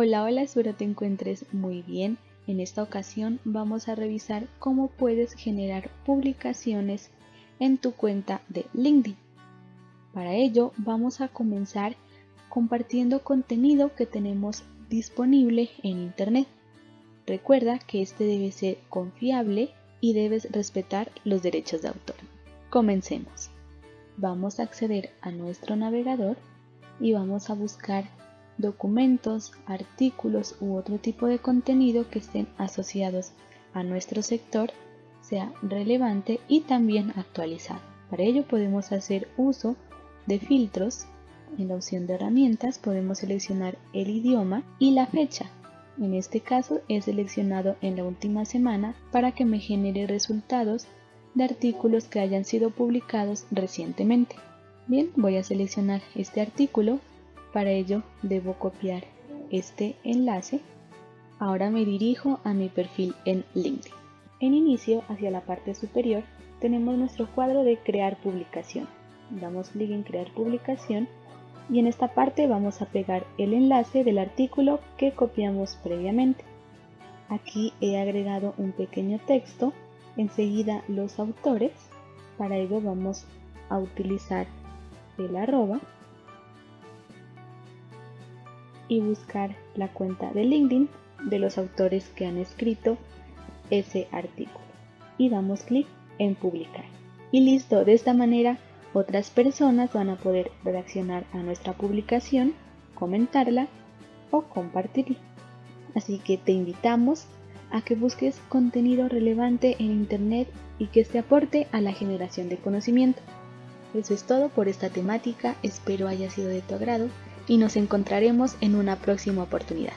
Hola, hola, espero te encuentres muy bien. En esta ocasión vamos a revisar cómo puedes generar publicaciones en tu cuenta de LinkedIn. Para ello vamos a comenzar compartiendo contenido que tenemos disponible en Internet. Recuerda que este debe ser confiable y debes respetar los derechos de autor. Comencemos. Vamos a acceder a nuestro navegador y vamos a buscar documentos, artículos u otro tipo de contenido que estén asociados a nuestro sector sea relevante y también actualizado. Para ello podemos hacer uso de filtros. En la opción de herramientas podemos seleccionar el idioma y la fecha. En este caso he seleccionado en la última semana para que me genere resultados de artículos que hayan sido publicados recientemente. Bien, voy a seleccionar este artículo para ello debo copiar este enlace. Ahora me dirijo a mi perfil en LinkedIn. En inicio, hacia la parte superior, tenemos nuestro cuadro de crear publicación. Damos clic en crear publicación y en esta parte vamos a pegar el enlace del artículo que copiamos previamente. Aquí he agregado un pequeño texto, enseguida los autores, para ello vamos a utilizar el arroba y buscar la cuenta de LinkedIn de los autores que han escrito ese artículo. Y damos clic en publicar. Y listo de esta manera otras personas van a poder reaccionar a nuestra publicación comentarla o compartirla. Así que te invitamos a que busques contenido relevante en internet y que este aporte a la generación de conocimiento. Eso es todo por esta temática. Espero haya sido de tu agrado y nos encontraremos en una próxima oportunidad.